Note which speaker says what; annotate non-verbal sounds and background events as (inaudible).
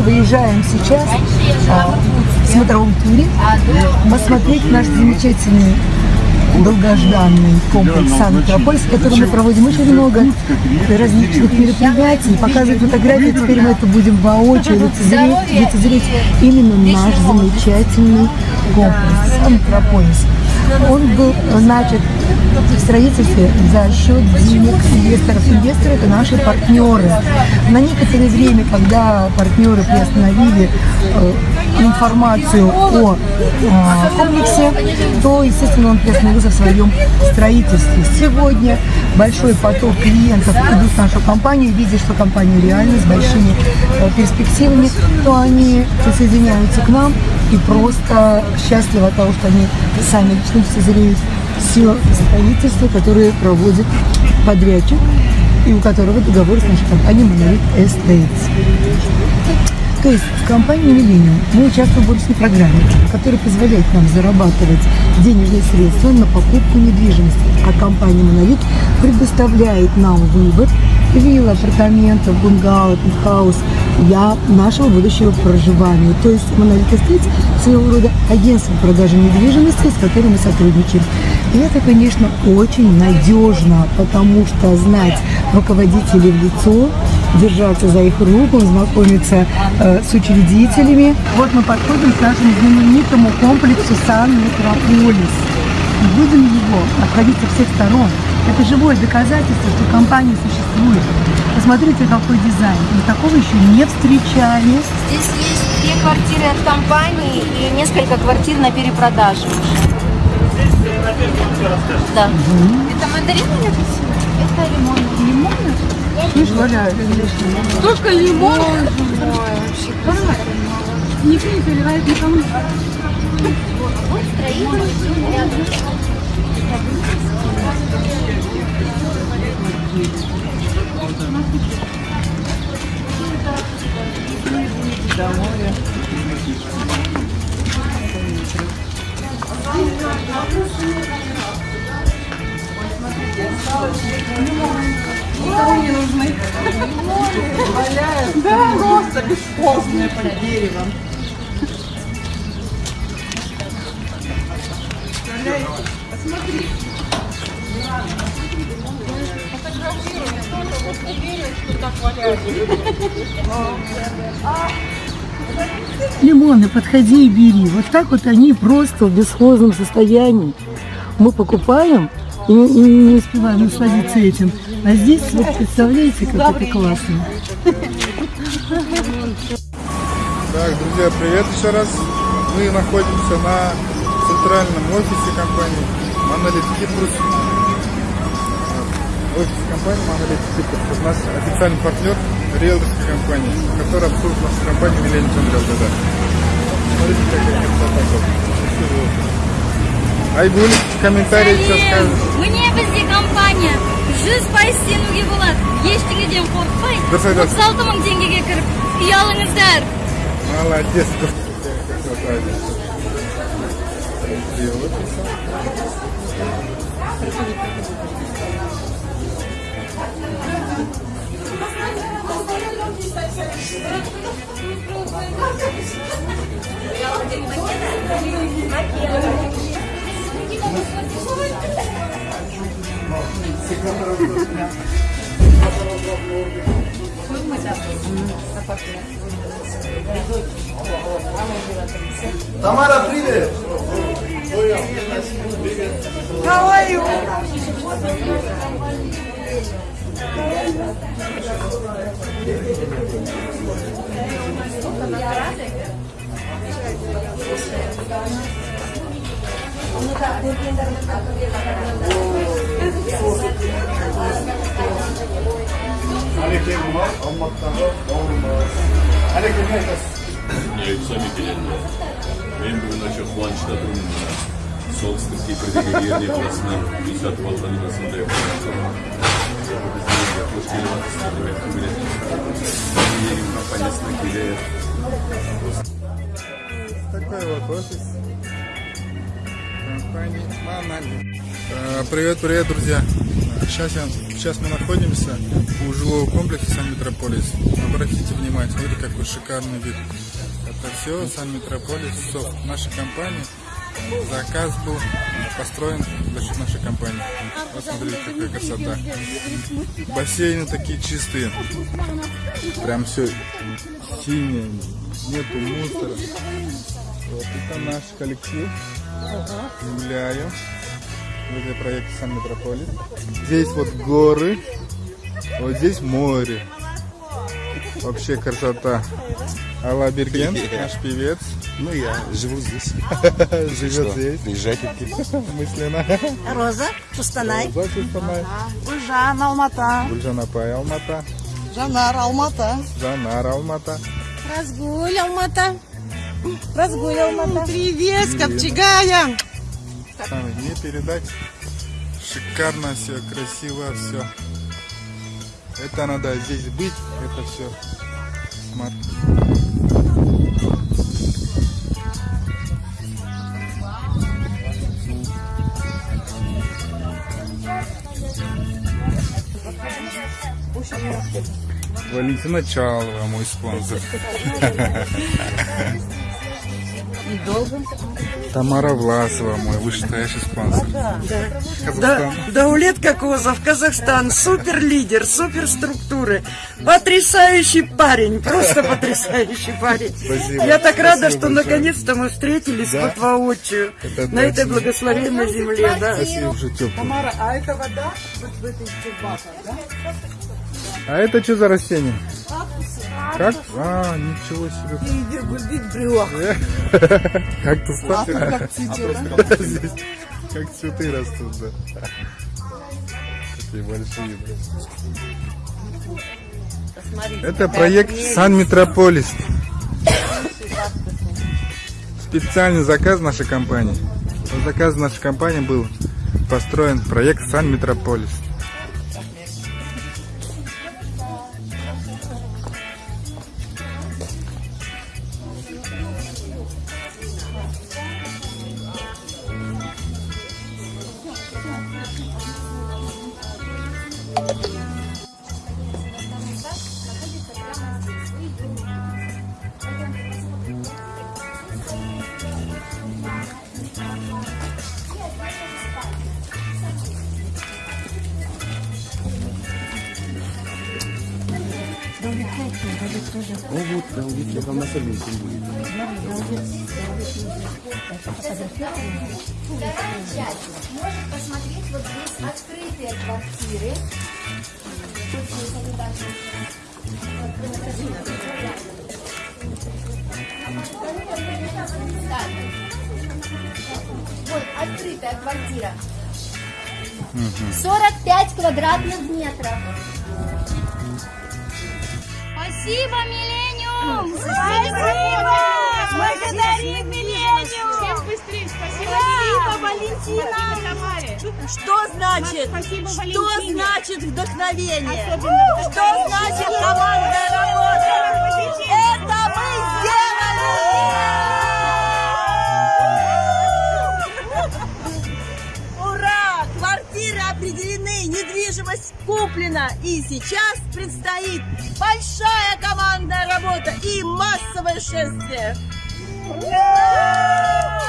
Speaker 1: мы выезжаем сейчас а, в смотровом туре посмотреть наш замечательный долгожданный комплекс Сан-Метрополис, в котором мы проводим очень много различных мероприятий, показывать фотографии. Теперь мы это будем воочию лицезреть, лицезреть именно наш замечательный комплекс Сан-Метрополис. Он был начат в строительстве за счет денег инвесторов. Инвесторы – это наши партнеры. На некоторое время, когда партнеры приостановили э, информацию о э, комплексе, то, естественно, он приостановился в своем строительстве. Сегодня большой поток клиентов идут в нашу компанию, видя, что компания реально с большими э, перспективами, то они присоединяются к нам и просто счастливы от того, что они сами лично созреют все строительство, которое проводит подрядчик и у которого договор с нашей компанией Monolith Estates. То есть в компании Millennium мы участвуем в бонусной программе, которая позволяет нам зарабатывать денежные средства на покупку недвижимости. А компания Monolith предоставляет нам выбор вилл, апартаментов, бунгало, хаус для нашего будущего проживания. То есть Monolith Estates своего рода агентство продажи недвижимости, с которым мы сотрудничаем. И это, конечно, очень надежно, потому что знать руководителей в лицо, держаться за их руку, знакомиться э, с учредителями. Вот мы подходим к нашему знаменитому комплексу Сан-Метрополис. И будем его обходить со всех сторон. Это живое доказательство, что компания существует. Посмотрите, какой дизайн. Мы такого еще не встречали.
Speaker 2: Здесь есть две квартиры от компании и несколько квартир на перепродаже. Да. Угу. Это мандарины или? Это лимон. Лимоны?
Speaker 1: Слышь, Валя,
Speaker 3: Только лимон. Никто не заливает никому.
Speaker 2: Вот строитель рядом.
Speaker 3: Никому не нужны.
Speaker 1: Валяют. Да, просто бесхозные под деревом. Посмотри. Лимоны, подходи и бери. Вот так вот они просто в бесхозном состоянии. Мы покупаем и, не успеваем насладиться этим. А здесь, вот представляете, как это классно.
Speaker 4: Так, друзья, привет еще раз. Мы находимся на центральном офисе компании Monolith Кипрус. Офис компании Monolith Кипрус. Это наш официальный партнер риэлторской компании, которая обслуживает нашу компанию Millennium Realty. Да. Смотрите, какая красота. Айгуль, комментарий что скажешь?
Speaker 5: Мне бізде компания жүз пайыз сенуге болады ештеңеден қорықпай
Speaker 4: дұрыс айтасыз
Speaker 5: отыз алты мың теңгеге кіріп үй алыңыздар
Speaker 4: молодец
Speaker 6: Тамара, привет!
Speaker 1: Каваю!
Speaker 4: Әлекең мынау алматыдағы бауырымыз әлекең не айтасыз
Speaker 7: не сами келеді мен бүгін өте қуанышта тұрмын мына солтүстік кипрдегі ерне қаласынан үй сатып алғаныма сондай біздің қош келіп жатырсыздар деп айтқым келеді менің компаниясына келеді
Speaker 4: такой вот офис компании Monolith Э, Привет, привет, друзья! Сейчас, я, сейчас мы находимся у жилого комплекса Сан-Метрополис. Обратите внимание, смотрите, какой шикарный вид. Это все Сан-Метрополис, СОФ. Наша компания. Заказ был построен за счет нашей компании. Вот смотрите, какая красота. Бассейны такие чистые. Прям все синее, нету мусора. Вот это наш коллектив. Земляю. Это проект Сан Метрополис. Здесь вот горы, вот здесь море. Вообще красота. Алла Берген, (laughs) наш певец,
Speaker 6: Ну, я живу здесь. (laughs)
Speaker 4: живет здесь.
Speaker 6: Приезжайте. (laughs)
Speaker 4: Мысленно.
Speaker 1: Роза, Кустанай.
Speaker 4: Зачистанай.
Speaker 1: Гульжан, Алмата.
Speaker 4: Гульжан Апай Алмата.
Speaker 1: Жанар, Алмата.
Speaker 4: Жанар Алмата.
Speaker 1: Разгуль, Алмата. Разгуль, Алмата. Привет, Копчегая.
Speaker 4: Сами не передать. Шикарно все, красиво все. Это надо здесь быть, это все. Валентина Чалова, мой спонсор. (laughs) Тамара Власова, мой вышестоящий спонсор. Казахстан.
Speaker 8: Даулет Кокозов, Казахстан, супер лидер, супер структуры, потрясающий парень, просто потрясающий парень.
Speaker 4: Спасибо.
Speaker 8: Я так рада,
Speaker 4: Спасибо
Speaker 8: что наконец-то мы встретились
Speaker 4: Да?
Speaker 8: вот воочию
Speaker 4: Это
Speaker 8: на этой благословенной земле. Да.
Speaker 4: Спасибо, уже тепло.
Speaker 1: Тамара, а это вода вот в этой баках, да?
Speaker 4: А это что за растение? Как? А, ничего себе.
Speaker 1: Вид брюх. (laughs)
Speaker 4: Как то
Speaker 1: А тут как (laughs) цветет,
Speaker 4: как цветы растут, да. Такие большие. да. Это проект Сан Метрополис. Специальный заказ нашей компании. По заказу нашей компании был построен проект Сан Метрополис.
Speaker 6: Ну вот, да, вот я там на Сабинке будет.
Speaker 2: Вторая часть может посмотреть вот здесь открытые квартиры. Тут есть обязательно. Так. Вот открытая квартира. 45 квадратных метров.
Speaker 5: Спасибо, Миллениум! Спасибо! Благодарим Миллениум!
Speaker 3: Всем быстрее, спасибо.
Speaker 5: Спасибо, Валентина!
Speaker 8: Что значит?
Speaker 3: Спасибо,
Speaker 8: Что
Speaker 3: Валентине.
Speaker 8: значит вдохновение?
Speaker 3: Особенно
Speaker 8: Что значит куплена. И сейчас предстоит большая командная работа и массовое шествие. Ура!